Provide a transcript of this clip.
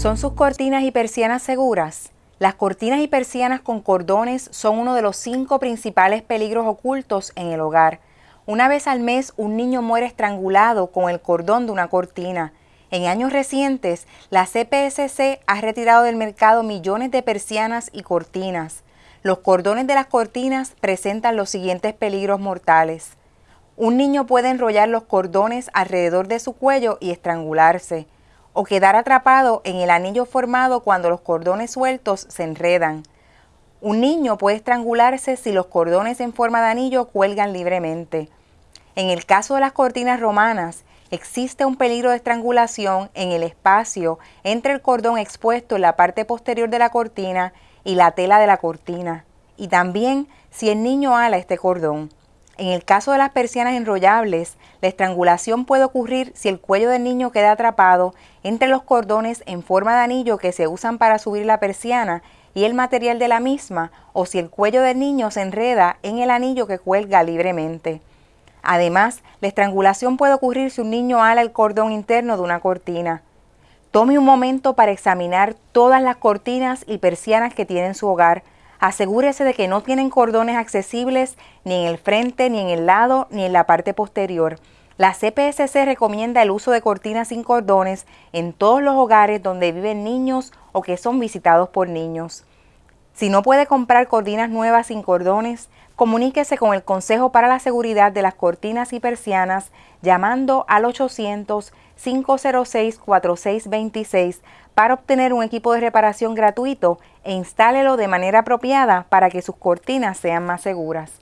¿Son sus cortinas y persianas seguras? Las cortinas y persianas con cordones son uno de los cinco principales peligros ocultos en el hogar. Una vez al mes un niño muere estrangulado con el cordón de una cortina. En años recientes, la CPSC ha retirado del mercado millones de persianas y cortinas. Los cordones de las cortinas presentan los siguientes peligros mortales. Un niño puede enrollar los cordones alrededor de su cuello y estrangularse o quedar atrapado en el anillo formado cuando los cordones sueltos se enredan. Un niño puede estrangularse si los cordones en forma de anillo cuelgan libremente. En el caso de las cortinas romanas, existe un peligro de estrangulación en el espacio entre el cordón expuesto en la parte posterior de la cortina y la tela de la cortina, y también si el niño ala este cordón. En el caso de las persianas enrollables, la estrangulación puede ocurrir si el cuello del niño queda atrapado entre los cordones en forma de anillo que se usan para subir la persiana y el material de la misma, o si el cuello del niño se enreda en el anillo que cuelga libremente. Además, la estrangulación puede ocurrir si un niño ala el cordón interno de una cortina. Tome un momento para examinar todas las cortinas y persianas que tiene en su hogar, Asegúrese de que no tienen cordones accesibles ni en el frente, ni en el lado, ni en la parte posterior. La CPSC recomienda el uso de cortinas sin cordones en todos los hogares donde viven niños o que son visitados por niños. Si no puede comprar cortinas nuevas sin cordones, comuníquese con el Consejo para la Seguridad de las Cortinas y Persianas llamando al 800-506-4626 para obtener un equipo de reparación gratuito e instálelo de manera apropiada para que sus cortinas sean más seguras.